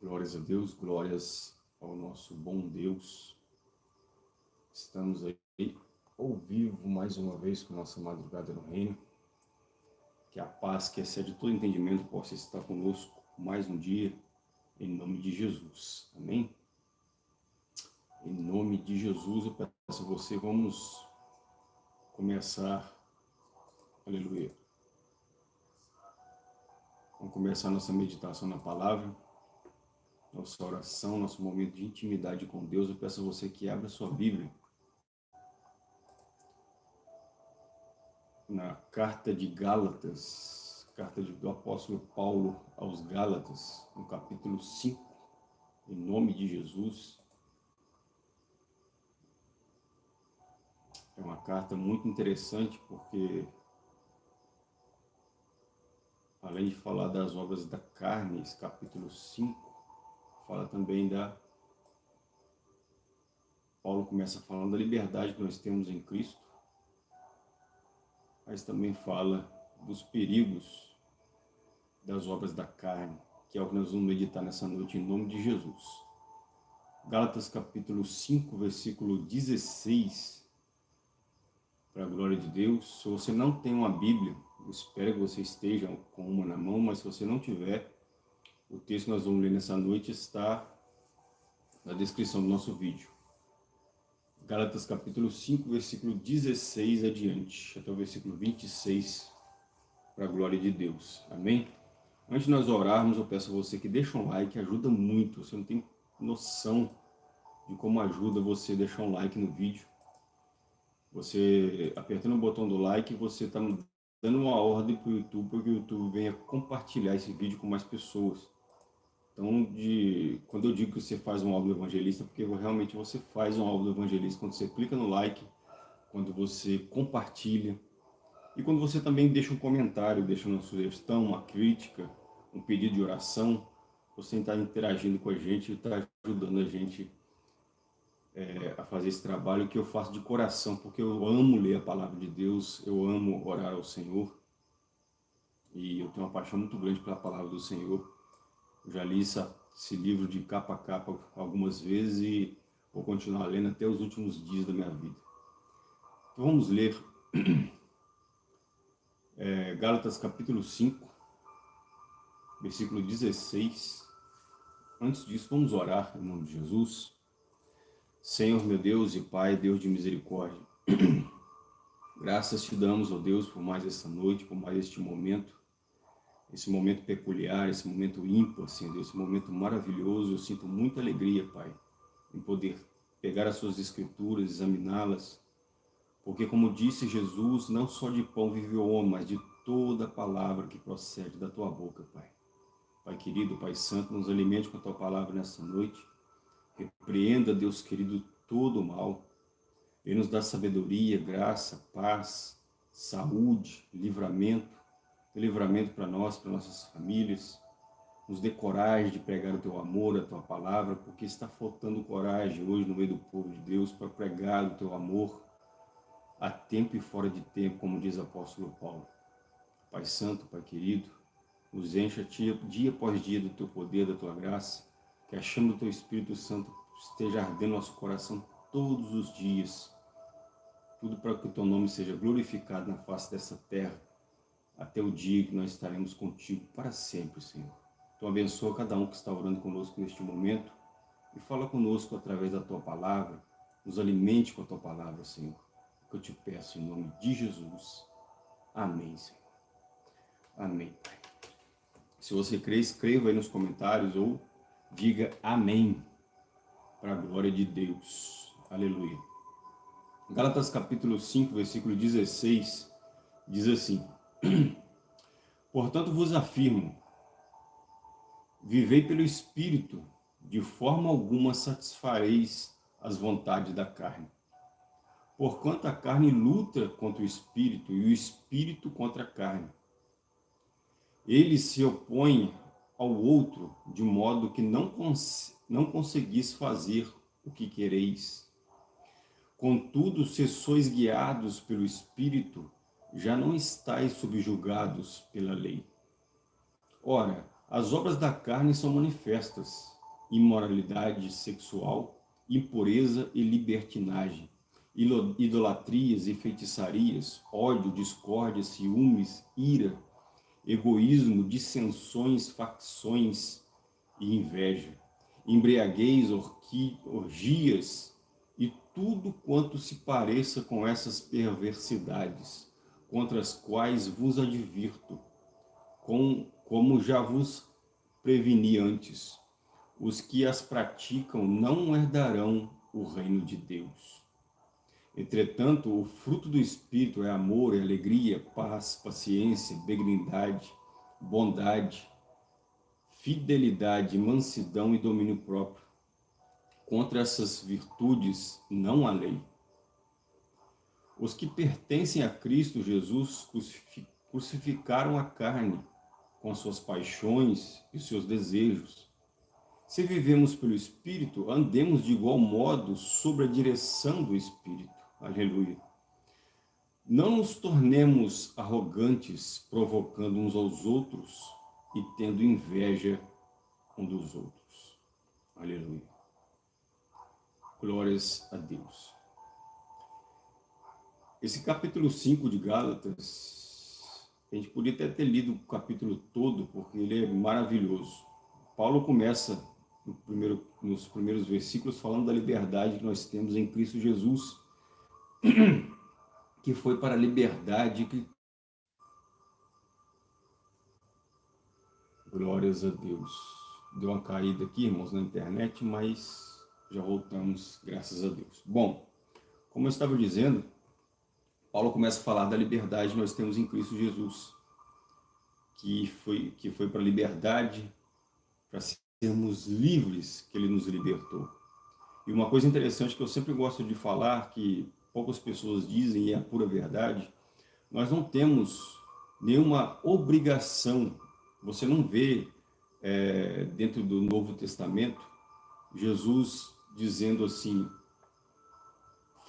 Glórias a Deus, glórias ao nosso bom Deus. Estamos aí ao vivo mais uma vez com nossa madrugada no reino. Que a paz que excede todo entendimento possa estar conosco mais um dia, em nome de Jesus. Amém? Em nome de Jesus, eu peço a você, vamos começar, aleluia. Vamos começar nossa meditação na palavra nossa oração, nosso momento de intimidade com Deus, eu peço a você que abra sua Bíblia. Na carta de Gálatas, carta do apóstolo Paulo aos Gálatas, no capítulo 5, em nome de Jesus. É uma carta muito interessante porque, além de falar das obras da carne, esse capítulo 5, fala também da... Paulo começa falando da liberdade que nós temos em Cristo, mas também fala dos perigos das obras da carne, que é o que nós vamos meditar nessa noite em nome de Jesus. Gálatas capítulo 5, versículo 16, para a glória de Deus. Se você não tem uma Bíblia, espero que você esteja com uma na mão, mas se você não tiver, o texto que nós vamos ler nessa noite está na descrição do nosso vídeo. Gálatas capítulo 5, versículo 16 adiante, até o versículo 26, para a glória de Deus. Amém? Antes de nós orarmos, eu peço a você que deixe um like, ajuda muito. Você não tem noção de como ajuda você deixar um like no vídeo. Você, apertando o botão do like, você está dando uma ordem para o YouTube, para que o YouTube venha compartilhar esse vídeo com mais pessoas. Então, de, quando eu digo que você faz um álbum evangelista, porque realmente você faz um álbum evangelista. Quando você clica no like, quando você compartilha, e quando você também deixa um comentário, deixa uma sugestão, uma crítica, um pedido de oração, você está interagindo com a gente está ajudando a gente é, a fazer esse trabalho que eu faço de coração, porque eu amo ler a palavra de Deus, eu amo orar ao Senhor, e eu tenho uma paixão muito grande pela palavra do Senhor, já li essa, esse livro de capa a capa algumas vezes e vou continuar lendo até os últimos dias da minha vida. Então vamos ler é, Gálatas capítulo 5, versículo 16. Antes disso, vamos orar em nome de Jesus. Senhor, meu Deus e Pai, Deus de misericórdia, graças te damos, ó Deus, por mais essa noite, por mais este momento, esse momento peculiar, esse momento ímpar, Senhor, esse momento maravilhoso. Eu sinto muita alegria, Pai, em poder pegar as suas escrituras, examiná-las, porque como disse Jesus, não só de pão vive o homem, mas de toda palavra que procede da tua boca, Pai. Pai querido, Pai santo, nos alimente com a tua palavra nessa noite. Repreenda, Deus querido, todo o mal. Ele nos dá sabedoria, graça, paz, saúde, livramento, livramento para nós, para nossas famílias. Nos dê coragem de pregar o teu amor, a tua palavra, porque está faltando coragem hoje no meio do povo de Deus para pregar o teu amor a tempo e fora de tempo, como diz o apóstolo Paulo. Pai Santo, Pai querido, nos encha dia após dia do teu poder, da tua graça, que a chama do teu Espírito Santo esteja ardendo nosso coração todos os dias, tudo para que o teu nome seja glorificado na face dessa terra, até o dia que nós estaremos contigo para sempre, Senhor. Então abençoa cada um que está orando conosco neste momento e fala conosco através da Tua palavra, nos alimente com a Tua palavra, Senhor, que eu te peço em nome de Jesus. Amém, Senhor. Amém. Se você crê, escreva aí nos comentários ou diga amém para a glória de Deus. Aleluia. Gálatas capítulo 5, versículo 16, diz assim, Portanto vos afirmo, vivei pelo Espírito, de forma alguma satisfareis as vontades da carne. Porquanto a carne luta contra o Espírito e o Espírito contra a carne. Eles se opõem ao outro, de modo que não, cons não conseguis fazer o que quereis. Contudo, se sois guiados pelo Espírito, já não estáis subjugados pela lei. Ora, As obras da carne são manifestas, imoralidade sexual, impureza e libertinagem, idolatrias e feitiçarias, ódio, discórdia, ciúmes, ira, egoísmo, dissensões, facções e inveja, embriaguez, orgias e tudo quanto se pareça com essas perversidades, contra as quais vos advirto, com, como já vos preveni antes. Os que as praticam não herdarão o reino de Deus. Entretanto, o fruto do Espírito é amor, é alegria, paz, paciência, benignidade, bondade, fidelidade, mansidão e domínio próprio. Contra essas virtudes não há lei. Os que pertencem a Cristo Jesus crucificaram a carne com suas paixões e seus desejos. Se vivemos pelo Espírito, andemos de igual modo sobre a direção do Espírito. Aleluia. Não nos tornemos arrogantes, provocando uns aos outros e tendo inveja um dos outros. Aleluia. Glórias a Deus. Esse capítulo 5 de Gálatas, a gente podia até ter lido o capítulo todo, porque ele é maravilhoso. Paulo começa no primeiro, nos primeiros versículos falando da liberdade que nós temos em Cristo Jesus, que foi para a liberdade que... Glórias a Deus. Deu uma caída aqui, irmãos, na internet, mas já voltamos, graças a Deus. Bom, como eu estava dizendo, Paulo começa a falar da liberdade nós temos em Cristo Jesus, que foi, que foi para a liberdade, para sermos livres que ele nos libertou. E uma coisa interessante que eu sempre gosto de falar, que poucas pessoas dizem e é a pura verdade, nós não temos nenhuma obrigação, você não vê é, dentro do Novo Testamento, Jesus dizendo assim,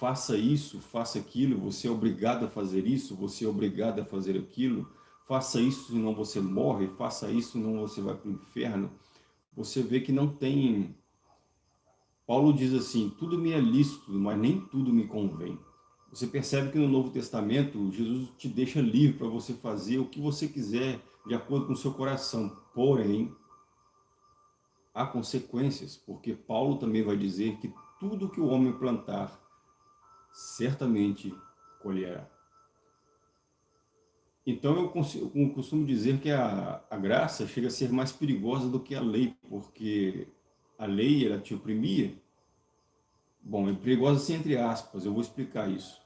faça isso, faça aquilo, você é obrigado a fazer isso, você é obrigado a fazer aquilo, faça isso senão você morre, faça isso senão você vai para o inferno. Você vê que não tem Paulo diz assim, tudo me é lícito, mas nem tudo me convém. Você percebe que no Novo Testamento, Jesus te deixa livre para você fazer o que você quiser, de acordo com o seu coração. Porém, há consequências, porque Paulo também vai dizer que tudo que o homem plantar, certamente colherá. Então eu, consigo, eu costumo dizer que a, a graça chega a ser mais perigosa do que a lei, porque a lei ela te oprimia. Bom, é perigosa assim entre aspas, eu vou explicar isso.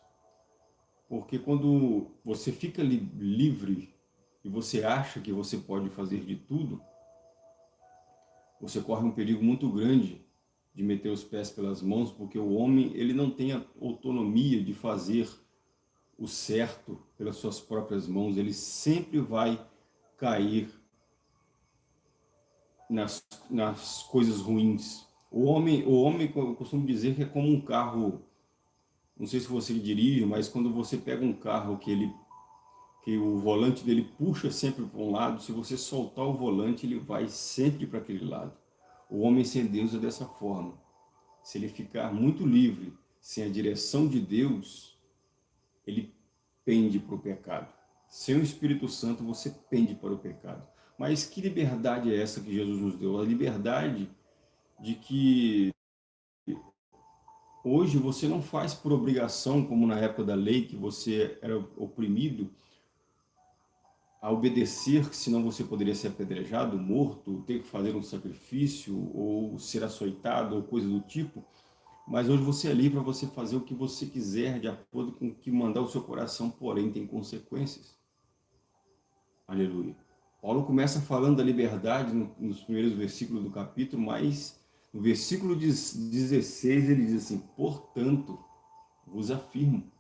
Porque quando você fica li livre e você acha que você pode fazer de tudo, você corre um perigo muito grande de meter os pés pelas mãos, porque o homem ele não tem a autonomia de fazer o certo pelas suas próprias mãos, ele sempre vai cair nas, nas coisas ruins. O homem, o homem, eu costumo dizer que é como um carro, não sei se você dirige, mas quando você pega um carro que ele que o volante dele puxa sempre para um lado, se você soltar o volante, ele vai sempre para aquele lado. O homem sem Deus é dessa forma. Se ele ficar muito livre, sem a direção de Deus, ele pende para o pecado. Sem o Espírito Santo, você pende para o pecado. Mas que liberdade é essa que Jesus nos deu? A liberdade de que hoje você não faz por obrigação, como na época da lei, que você era oprimido a obedecer, senão você poderia ser apedrejado, morto, ter que fazer um sacrifício, ou ser açoitado, ou coisa do tipo. Mas hoje você é livre para você fazer o que você quiser, de acordo com o que mandar o seu coração, porém tem consequências. Aleluia. Paulo começa falando da liberdade nos primeiros versículos do capítulo, mas no versículo 16 ele diz assim, portanto, vos afirmo.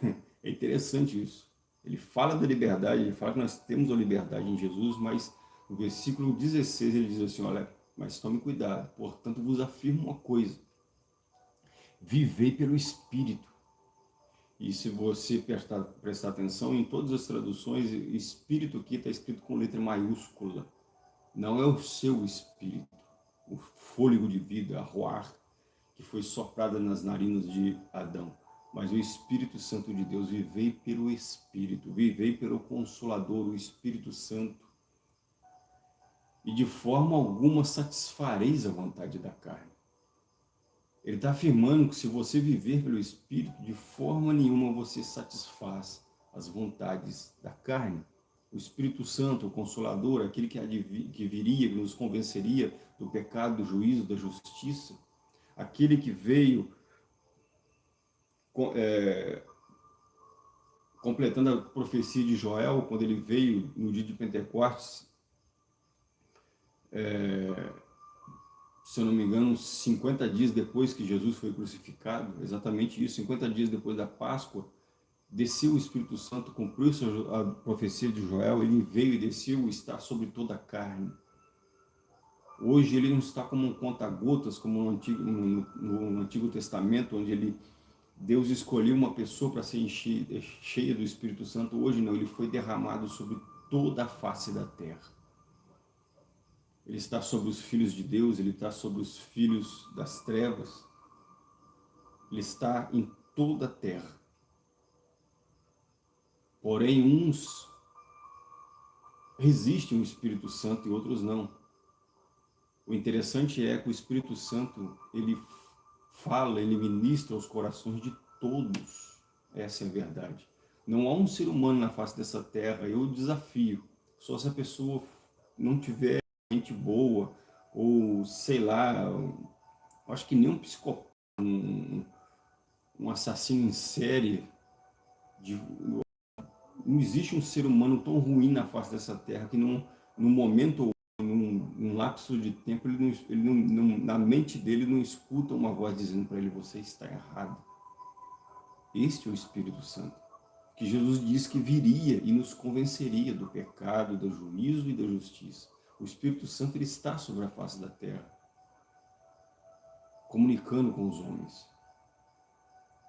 É interessante isso. Ele fala da liberdade, ele fala que nós temos a liberdade em Jesus, mas no versículo 16 ele diz assim, olha, mas tome cuidado, portanto vos afirmo uma coisa, vivei pelo Espírito, e se você prestar, prestar atenção, em todas as traduções, espírito aqui está escrito com letra maiúscula. Não é o seu espírito, o fôlego de vida, a roar, que foi soprada nas narinas de Adão, mas o Espírito Santo de Deus, vivei pelo Espírito, vivei pelo Consolador, o Espírito Santo, e de forma alguma satisfareis a vontade da carne. Ele está afirmando que se você viver pelo Espírito, de forma nenhuma você satisfaz as vontades da carne. O Espírito Santo, o Consolador, aquele que, que viria, que nos convenceria do pecado, do juízo, da justiça, aquele que veio é, completando a profecia de Joel, quando ele veio no dia de Pentecostes, é, se eu não me engano, 50 dias depois que Jesus foi crucificado, exatamente isso, 50 dias depois da Páscoa, desceu o Espírito Santo, cumpriu a profecia de Joel, ele veio e desceu, está sobre toda a carne. Hoje ele não está como um conta-gotas, como no Antigo, no, no Antigo Testamento, onde ele, Deus escolheu uma pessoa para ser cheia do Espírito Santo. Hoje não, ele foi derramado sobre toda a face da terra. Ele está sobre os filhos de Deus, ele está sobre os filhos das trevas. Ele está em toda a terra. Porém, uns resistem ao Espírito Santo e outros não. O interessante é que o Espírito Santo, ele fala, ele ministra aos corações de todos. Essa é a verdade. Não há um ser humano na face dessa terra, eu desafio, só se a pessoa não tiver gente boa, ou sei lá, acho que nem um psicopata, um, um assassino em série, de, não existe um ser humano tão ruim na face dessa terra que não, no momento num lapso de tempo, ele, não, ele não, não, na mente dele não escuta uma voz dizendo para ele, você está errado. Este é o Espírito Santo, que Jesus disse que viria e nos convenceria do pecado, do juízo e da justiça. O Espírito Santo ele está sobre a face da terra, comunicando com os homens.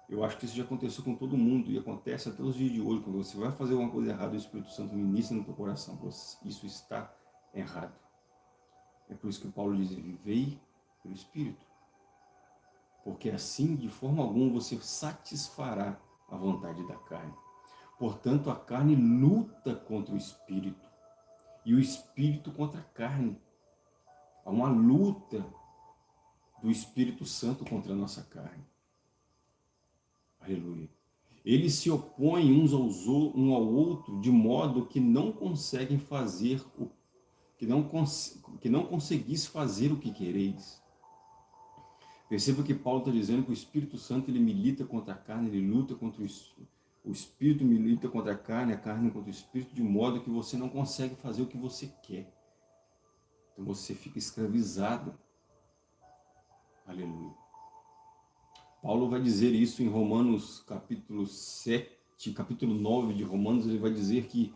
Eu acho que isso já aconteceu com todo mundo e acontece até os dias de hoje. Quando você vai fazer alguma coisa errada, o Espírito Santo ministra no teu coração. Isso está errado. É por isso que Paulo diz, vivei pelo Espírito. Porque assim, de forma alguma, você satisfará a vontade da carne. Portanto, a carne luta contra o Espírito e o Espírito contra a carne. Há uma luta do Espírito Santo contra a nossa carne. Aleluia. Eles se opõem uns aos, um ao outro de modo que não conseguem fazer o que não, que não conseguis fazer o que quereis. Perceba que Paulo está dizendo que o Espírito Santo ele milita contra a carne, ele luta contra o o Espírito milita contra a carne, a carne contra o Espírito, de modo que você não consegue fazer o que você quer. Então você fica escravizado. Aleluia. Paulo vai dizer isso em Romanos capítulo 7, capítulo 9 de Romanos, ele vai dizer que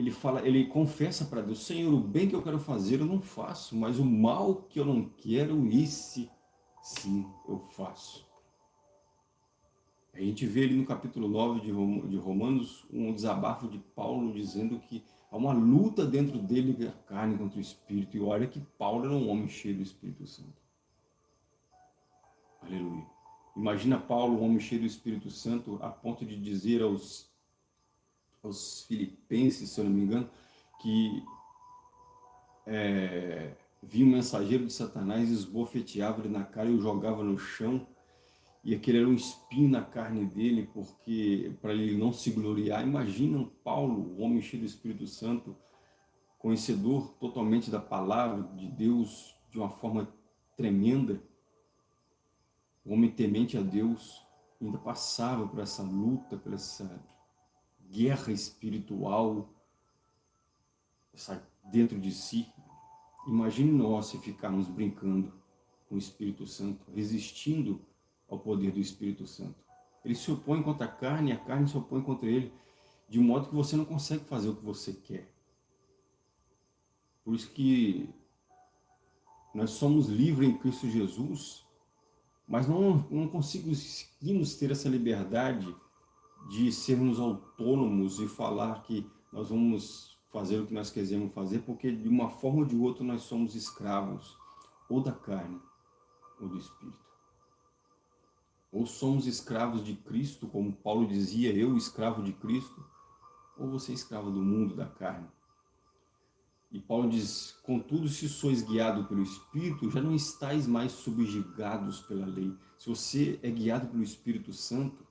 ele fala, ele confessa para Deus, Senhor, o bem que eu quero fazer eu não faço, mas o mal que eu não quero, esse sim eu faço. A gente vê ali no capítulo 9 de Romanos um desabafo de Paulo dizendo que há uma luta dentro dele da carne contra o Espírito. E olha que Paulo era um homem cheio do Espírito Santo. Aleluia. Imagina Paulo, um homem cheio do Espírito Santo, a ponto de dizer aos aos filipenses, se eu não me engano, que é, vinha um mensageiro de Satanás, esbofeteava ele na cara e o jogava no chão, e aquele era um espinho na carne dele, porque para ele não se gloriar. Imagina Paulo, o homem cheio do Espírito Santo, conhecedor totalmente da palavra de Deus de uma forma tremenda, o homem temente a Deus, ainda passava por essa luta, por essa guerra espiritual dentro de si. Imagine nós se ficarmos brincando com o Espírito Santo, resistindo ao poder do Espírito Santo. Ele se opõe contra a carne a carne se opõe contra ele, de modo que você não consegue fazer o que você quer. Por isso que nós somos livres em Cristo Jesus, mas não, não conseguimos ter essa liberdade de sermos autônomos e falar que nós vamos fazer o que nós quisermos fazer, porque de uma forma ou de outra nós somos escravos, ou da carne, ou do Espírito. Ou somos escravos de Cristo, como Paulo dizia, eu escravo de Cristo, ou você é escravo do mundo, da carne. E Paulo diz, contudo, se sois guiado pelo Espírito, já não estáis mais subjugados pela lei. Se você é guiado pelo Espírito Santo,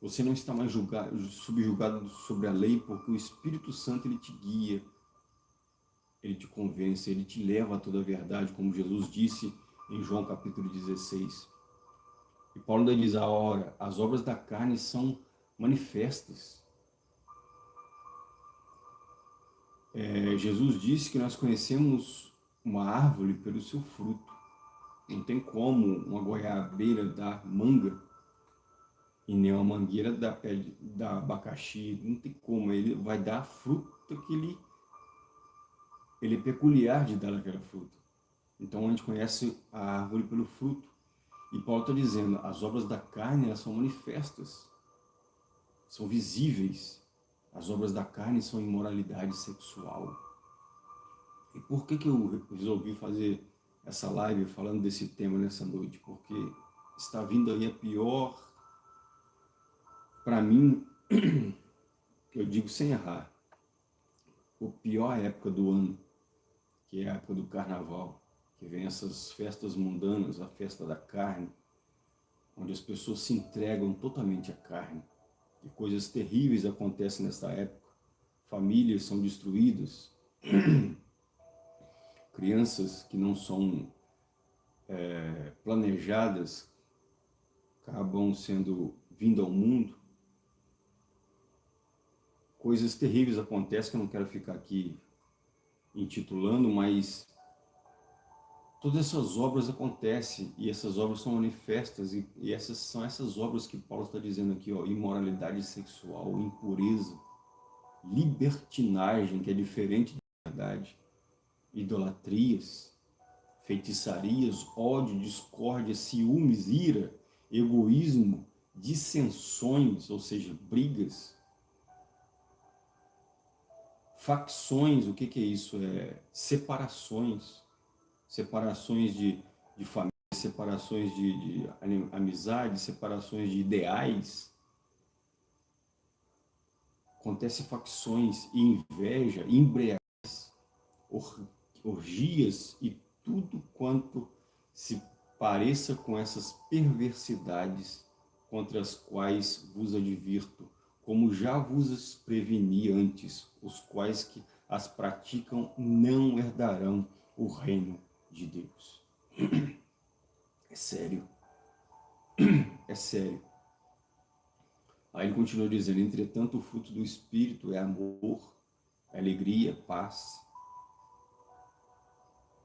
você não está mais julgado, subjugado sobre a lei, porque o Espírito Santo ele te guia, ele te convence, ele te leva a toda a verdade, como Jesus disse em João capítulo 16. E Paulo ainda diz, a hora, as obras da carne são manifestas. É, Jesus disse que nós conhecemos uma árvore pelo seu fruto. Não tem como uma goiabeira dar manga e nem uma mangueira dar, pé dar abacaxi. Não tem como. Ele vai dar a fruta que ele, ele é peculiar de dar aquela fruta. Então a gente conhece a árvore pelo fruto. E Paulo está dizendo, as obras da carne elas são manifestas, são visíveis. As obras da carne são imoralidade sexual. E por que, que eu resolvi fazer essa live falando desse tema nessa noite? Porque está vindo aí a pior, para mim, eu digo sem errar, a pior época do ano, que é a época do carnaval, que vem essas festas mundanas, a festa da carne, onde as pessoas se entregam totalmente à carne e coisas terríveis acontecem nessa época. Famílias são destruídas, crianças que não são é, planejadas acabam sendo vindo ao mundo. Coisas terríveis acontecem que eu não quero ficar aqui intitulando, mas todas essas obras acontecem e essas obras são manifestas e, e essas são essas obras que Paulo está dizendo aqui, ó, imoralidade sexual, impureza, libertinagem, que é diferente da verdade, idolatrias, feitiçarias, ódio, discórdia, ciúmes, ira, egoísmo, dissensões, ou seja, brigas, facções, o que, que é isso? É separações, separações de, de família, separações de, de amizade, separações de ideais. Acontece facções, inveja, embriaguez, orgias e tudo quanto se pareça com essas perversidades contra as quais vos advirto, como já vos preveni antes, os quais que as praticam não herdarão o reino de Deus. É sério. É sério. Aí ele continua dizendo, entretanto o fruto do Espírito é amor, alegria, paz,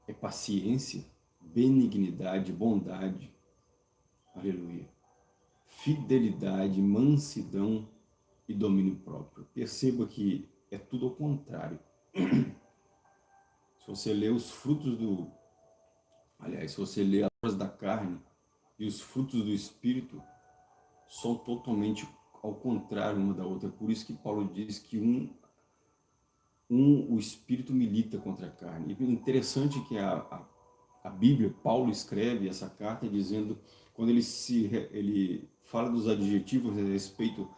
é paciência, benignidade, bondade, aleluia, fidelidade, mansidão e domínio próprio. Perceba que é tudo ao contrário. Se você ler os frutos do, Aliás, se você lê as obras da carne e os frutos do Espírito, são totalmente ao contrário uma da outra. Por isso que Paulo diz que um, um o Espírito milita contra a carne. E interessante que a, a, a Bíblia, Paulo escreve essa carta dizendo, quando ele, se, ele fala dos adjetivos a respeito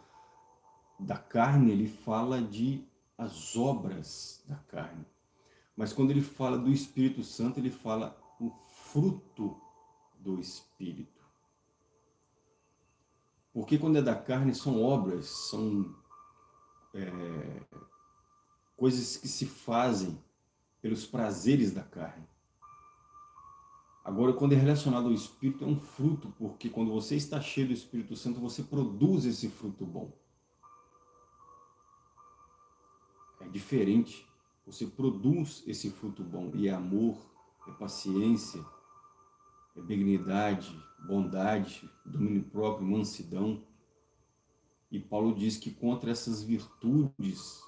da carne, ele fala de as obras da carne. Mas quando ele fala do Espírito Santo, ele fala o fruto do Espírito. Porque quando é da carne são obras, são é, coisas que se fazem pelos prazeres da carne. Agora, quando é relacionado ao Espírito, é um fruto, porque quando você está cheio do Espírito Santo, você produz esse fruto bom. Diferente. Você produz esse fruto bom, e é amor, é paciência, é benignidade, bondade, domínio próprio, mansidão. E Paulo diz que contra essas virtudes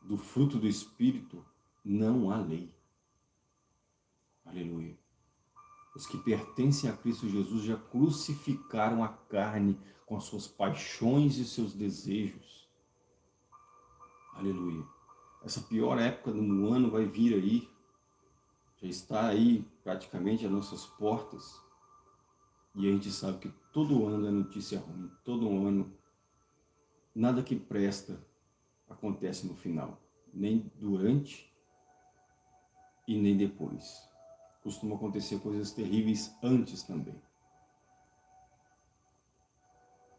do fruto do Espírito não há lei. Aleluia. Os que pertencem a Cristo Jesus já crucificaram a carne com as suas paixões e seus desejos. Aleluia. Essa pior época do ano vai vir aí, já está aí praticamente às nossas portas. E a gente sabe que todo ano é notícia ruim, todo ano nada que presta acontece no final, nem durante e nem depois. Costuma acontecer coisas terríveis antes também.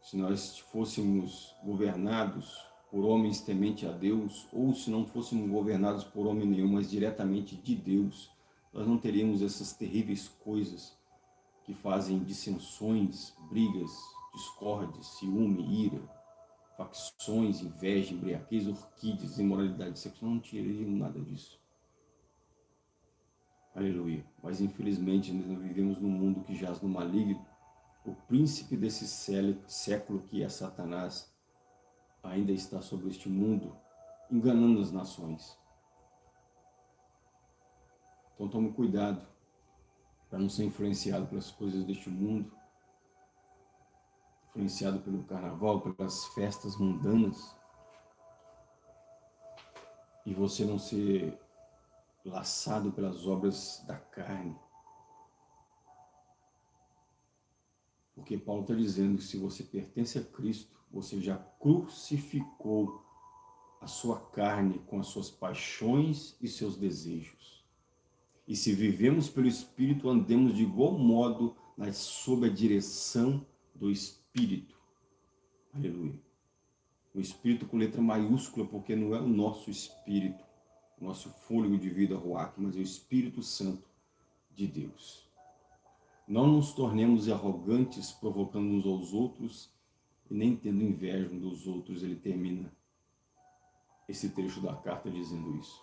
Se nós fôssemos governados por homens temente a Deus, ou se não fôssemos governados por homem nenhum, mas diretamente de Deus, nós não teríamos essas terríveis coisas que fazem dissensões, brigas, discórdia, ciúme, ira, facções, inveja, embriaguez, orquídeas, imoralidade sexual, não teríamos nada disso. Aleluia. Mas infelizmente nós vivemos num mundo que jaz no maligno. O príncipe desse século que é Satanás ainda está sobre este mundo, enganando as nações. Então tome cuidado para não ser influenciado pelas coisas deste mundo, influenciado pelo carnaval, pelas festas mundanas, e você não ser laçado pelas obras da carne. Porque Paulo está dizendo que se você pertence a Cristo, você já crucificou a sua carne com as suas paixões e seus desejos. E se vivemos pelo Espírito, andemos de igual modo sob a direção do Espírito. Aleluia. O Espírito com letra maiúscula, porque não é o nosso Espírito, o nosso fôlego de vida, Ruach, mas é o Espírito Santo de Deus. Não nos tornemos arrogantes, provocando uns aos outros e nem tendo inveja um dos outros, ele termina esse trecho da carta dizendo isso.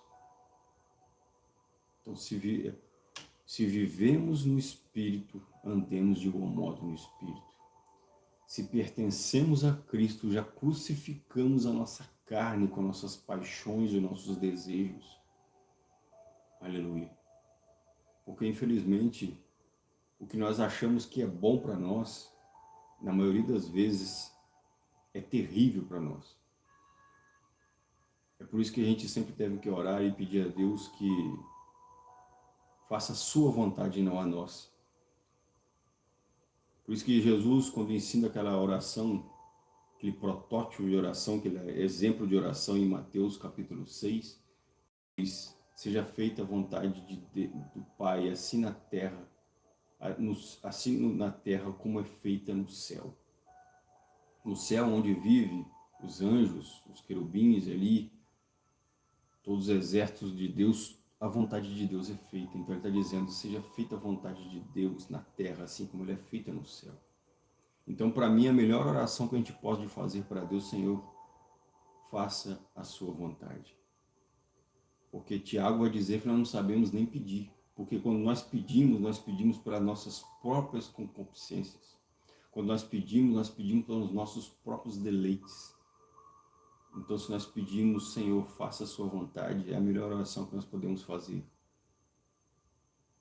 Então, se, vi, se vivemos no Espírito, andemos de igual modo no Espírito. Se pertencemos a Cristo, já crucificamos a nossa carne com nossas paixões e nossos desejos. Aleluia. Porque, infelizmente, o que nós achamos que é bom para nós, na maioria das vezes, é terrível para nós. É por isso que a gente sempre deve que orar e pedir a Deus que faça a sua vontade e não a nossa. Por isso que Jesus, quando ensina aquela oração, aquele protótipo de oração, que é exemplo de oração em Mateus capítulo 6, diz, seja feita a vontade de, de, do Pai, assim na terra, assim na terra como é feita no céu no céu onde vive os anjos, os querubins ali, todos os exércitos de Deus, a vontade de Deus é feita. Então ele está dizendo, seja feita a vontade de Deus na terra, assim como ele é feita no céu. Então, para mim, a melhor oração que a gente pode fazer para Deus, Senhor, faça a sua vontade. Porque Tiago vai dizer que nós não sabemos nem pedir. Porque quando nós pedimos, nós pedimos para nossas próprias concupiscências. Quando nós pedimos, nós pedimos pelos nossos próprios deleites. Então, se nós pedimos, Senhor, faça a sua vontade, é a melhor oração que nós podemos fazer.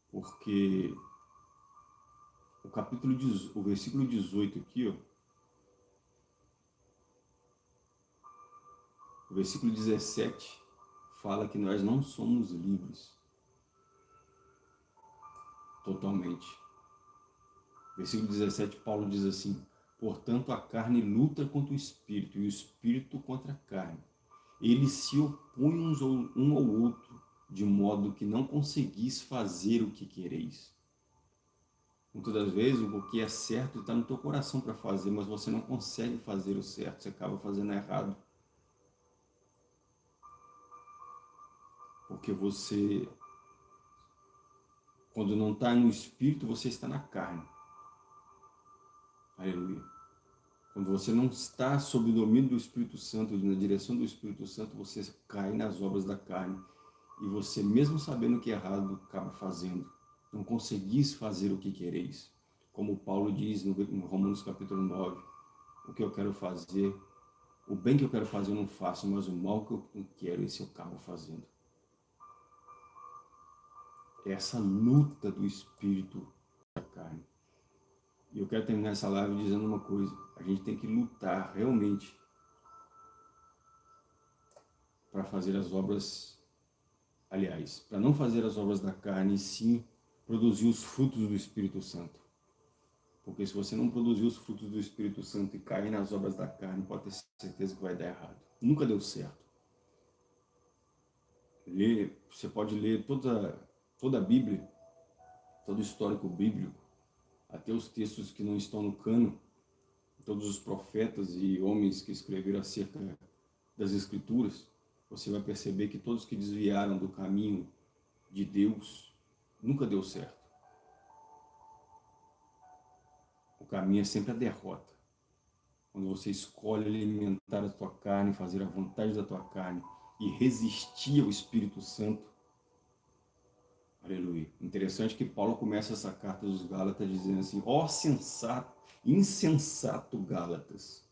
Porque o capítulo, o versículo 18 aqui, ó, o versículo 17 fala que nós não somos livres totalmente. Versículo 17, Paulo diz assim, Portanto, a carne luta contra o espírito e o espírito contra a carne. Eles se opõem uns um ao outro, de modo que não conseguis fazer o que quereis. Muitas das vezes, o que é certo está no teu coração para fazer, mas você não consegue fazer o certo, você acaba fazendo errado. Porque você, quando não está no espírito, você está na carne. Aleluia. Quando você não está sob o domínio do Espírito Santo, na direção do Espírito Santo, você cai nas obras da carne. E você, mesmo sabendo que é errado, acaba fazendo. Não conseguis fazer o que quereis. Como Paulo diz no Romanos capítulo 9, o que eu quero fazer, o bem que eu quero fazer eu não faço, mas o mal que eu quero, esse eu acabo fazendo. Essa luta do Espírito. E eu quero terminar essa live dizendo uma coisa. A gente tem que lutar realmente para fazer as obras, aliás, para não fazer as obras da carne, sim produzir os frutos do Espírito Santo. Porque se você não produzir os frutos do Espírito Santo e cair nas obras da carne, pode ter certeza que vai dar errado. Nunca deu certo. Ler, você pode ler toda, toda a Bíblia, todo o histórico bíblico, até os textos que não estão no cano, todos os profetas e homens que escreveram acerca das Escrituras, você vai perceber que todos que desviaram do caminho de Deus, nunca deu certo. O caminho é sempre a derrota. Quando você escolhe alimentar a tua carne, fazer a vontade da tua carne e resistir ao Espírito Santo, aleluia. Interessante que Paulo começa essa carta dos Gálatas dizendo assim, ó sensato, insensato Gálatas,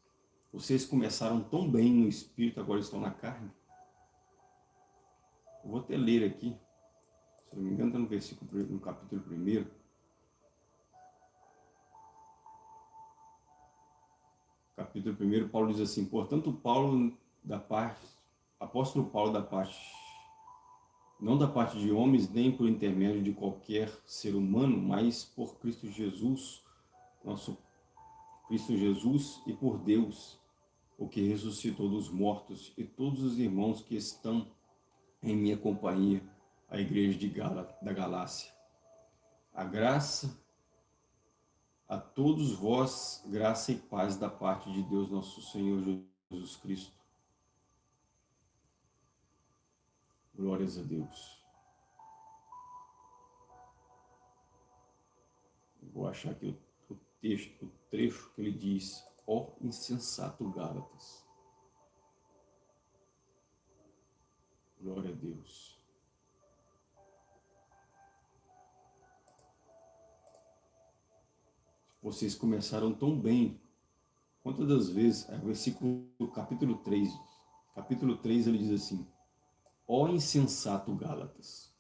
vocês começaram tão bem no Espírito, agora estão na carne. Eu vou até ler aqui, se não me engano está no versículo, no capítulo 1. Capítulo 1, Paulo diz assim, portanto, Paulo da parte, apóstolo Paulo da parte, não da parte de homens, nem por intermédio de qualquer ser humano, mas por Cristo Jesus, nosso Cristo Jesus e por Deus, o que ressuscitou dos mortos, e todos os irmãos que estão em minha companhia, a igreja de Gala, da Galácia. A graça a todos vós, graça e paz da parte de Deus nosso Senhor Jesus Cristo. Glórias a Deus. Vou achar aqui o, o texto, o trecho que ele diz, ó insensato Gálatas. Glória a Deus. Vocês começaram tão bem. Quantas das vezes, é, versículo, capítulo 3, capítulo 3 ele diz assim, ó insensato Gálatas,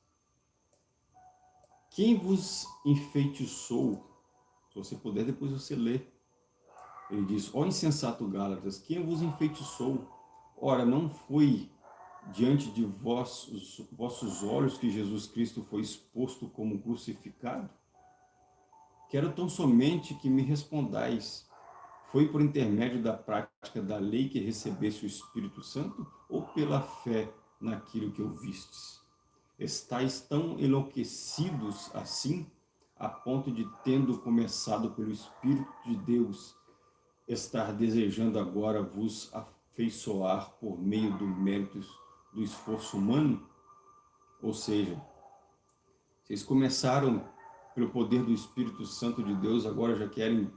quem vos enfeitiçou, se você puder depois você lê, ele diz, ó insensato Gálatas, quem vos enfeitiçou? Ora, não foi diante de vossos, vossos olhos que Jesus Cristo foi exposto como crucificado? Quero tão somente que me respondais, foi por intermédio da prática da lei que recebesse o Espírito Santo ou pela fé naquilo que ouvistes? Estais tão enlouquecidos assim, a ponto de, tendo começado pelo Espírito de Deus, estar desejando agora vos afeiçoar por meio do mérito do esforço humano? Ou seja, vocês começaram pelo poder do Espírito Santo de Deus, agora já querem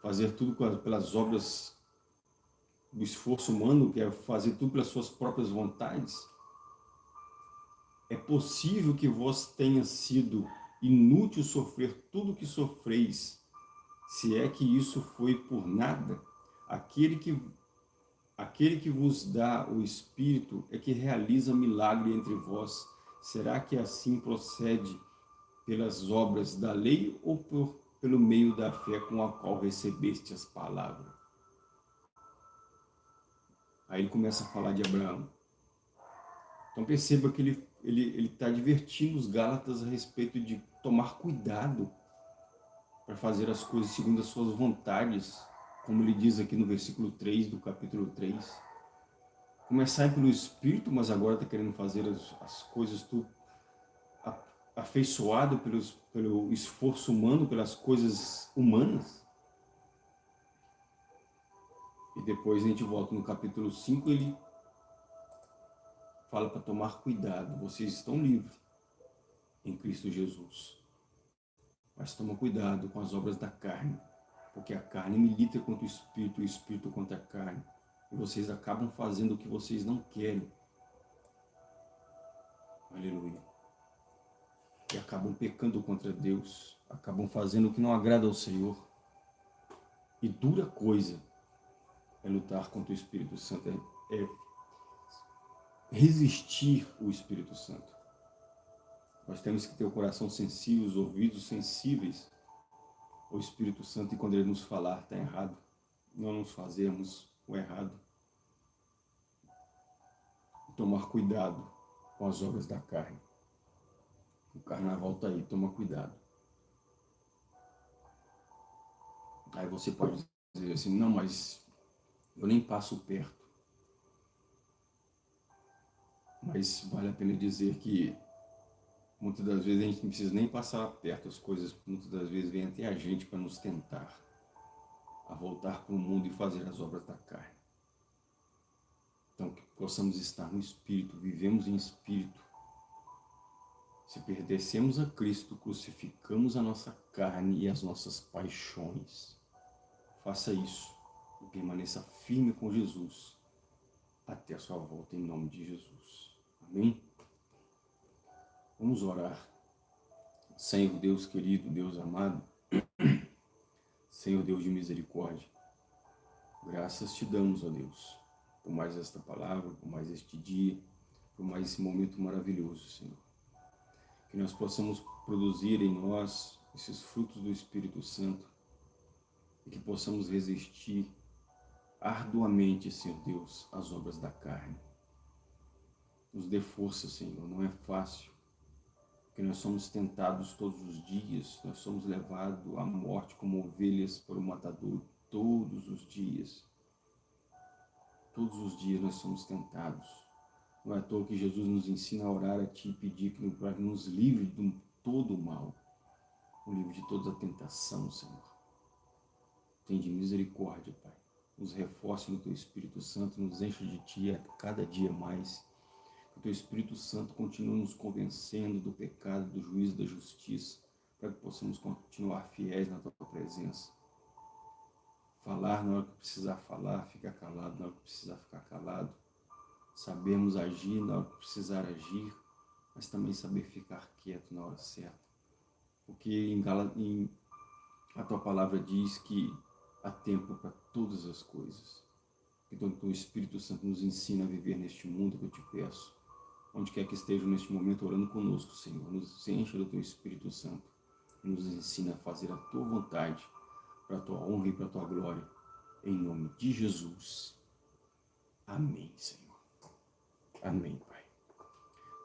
fazer tudo pelas obras do esforço humano, quer fazer tudo pelas suas próprias vontades. É possível que vos tenha sido inútil sofrer tudo que sofreis, se é que isso foi por nada. Aquele que Aquele que vos dá o Espírito é que realiza milagre entre vós. Será que assim procede pelas obras da lei ou por, pelo meio da fé com a qual recebeste as palavras? Aí ele começa a falar de Abraão. Então perceba que ele está ele, ele tá divertindo os Gálatas a respeito de tomar cuidado para fazer as coisas segundo as suas vontades, como ele diz aqui no versículo 3 do capítulo 3. Começar pelo Espírito, mas agora está querendo fazer as, as coisas tudo afeiçoado pelos, pelo esforço humano, pelas coisas humanas. E depois a gente volta no capítulo 5, ele fala para tomar cuidado, vocês estão livres em Cristo Jesus. Mas toma cuidado com as obras da carne, porque a carne milita contra o Espírito, o Espírito contra a carne. E vocês acabam fazendo o que vocês não querem. Aleluia. E acabam pecando contra Deus, acabam fazendo o que não agrada ao Senhor. E dura coisa é lutar contra o Espírito Santo, é, é resistir o Espírito Santo. Nós temos que ter o coração sensível, os ouvidos sensíveis ao Espírito Santo e quando ele nos falar está errado, não nos fazemos o errado. tomar cuidado com as obras da carne. O carnaval está aí, toma cuidado. Aí você pode dizer assim, não, mas eu nem passo perto. Mas vale a pena dizer que muitas das vezes a gente não precisa nem passar perto, as coisas muitas das vezes vêm até a gente para nos tentar a voltar para o mundo e fazer as obras da carne. Então, que possamos estar no Espírito, vivemos em Espírito. Se pertencemos a Cristo, crucificamos a nossa carne e as nossas paixões. Faça isso e permaneça firme com Jesus até a sua volta, em nome de Jesus. Amém? Vamos orar. Senhor Deus querido, Deus amado, Senhor Deus de misericórdia, graças te damos, ó Deus, por mais esta palavra, por mais este dia, por mais esse momento maravilhoso, Senhor. Que nós possamos produzir em nós esses frutos do Espírito Santo e que possamos resistir arduamente, Senhor Deus, às obras da carne. Nos dê força, Senhor, não é fácil, que nós somos tentados todos os dias, nós somos levados à morte como ovelhas por um matador todos os dias. Todos os dias nós somos tentados. Não é à toa que Jesus nos ensina a orar a Ti e pedir que nos livre de todo o mal, o livre de toda a tentação, Senhor. Tem de misericórdia, Pai. Nos reforce no Teu Espírito Santo, nos encha de Ti a cada dia mais que o Teu Espírito Santo continue nos convencendo do pecado, do juízo, da justiça, para que possamos continuar fiéis na Tua presença. Falar na hora que precisar falar, ficar calado na hora que precisar ficar calado. Sabermos agir na hora que precisar agir, mas também saber ficar quieto na hora certa. Porque em, em a Tua palavra diz que há tempo para todas as coisas. Então, o Espírito Santo nos ensina a viver neste mundo que eu te peço onde quer que estejam neste momento orando conosco, Senhor. Nos encha do Teu Espírito Santo e nos ensina a fazer a Tua vontade, para a Tua honra e para a Tua glória. Em nome de Jesus. Amém, Senhor. Amém, Pai.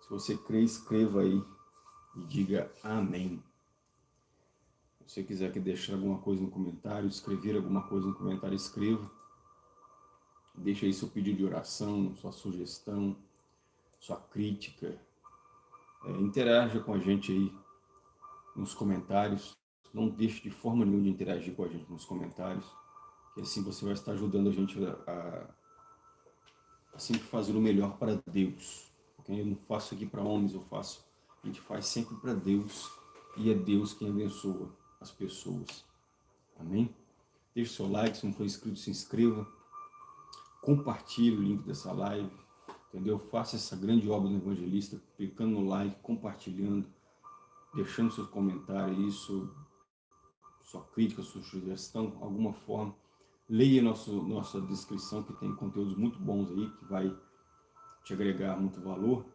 Se você crê, escreva aí e diga amém. Se você quiser que deixar alguma coisa no comentário, escrever alguma coisa no comentário, escreva. Deixa aí seu pedido de oração, sua sugestão, sua crítica. É, interaja com a gente aí nos comentários. Não deixe de forma nenhuma de interagir com a gente nos comentários, que assim você vai estar ajudando a gente a, a sempre fazer o melhor para Deus. Porque eu não faço aqui para homens, eu faço, a gente faz sempre para Deus, e é Deus quem abençoa as pessoas. Amém? Deixe seu like, se não for inscrito, se inscreva. Compartilhe o link dessa live entendeu? Faça essa grande obra do evangelista, clicando no like, compartilhando, deixando seus comentários, isso, sua crítica, sua sugestão, alguma forma. Leia nosso, nossa descrição, que tem conteúdos muito bons aí, que vai te agregar muito valor.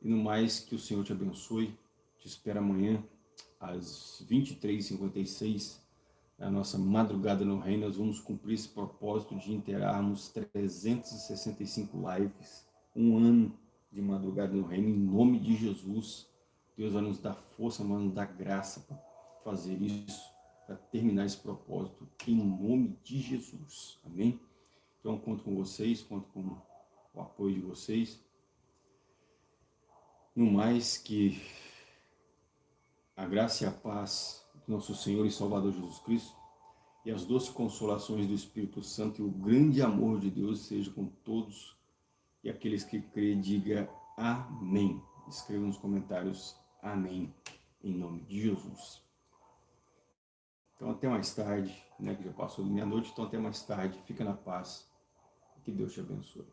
E no mais, que o Senhor te abençoe. Te espero amanhã, às 23h56, a nossa madrugada no reino, nós vamos cumprir esse propósito de interarmos 365 lives, um ano de madrugada no reino, em nome de Jesus. Deus vai nos dar força, vai nos dar graça para fazer isso, para terminar esse propósito, em nome de Jesus. Amém? Então, conto com vocês, conto com o apoio de vocês. No mais que a graça e a paz nosso Senhor e Salvador Jesus Cristo, e as doces consolações do Espírito Santo e o grande amor de Deus seja com todos e aqueles que creem, diga amém. Escreva nos comentários amém, em nome de Jesus. Então até mais tarde, né, que já passou meia-noite, então até mais tarde, fica na paz, que Deus te abençoe.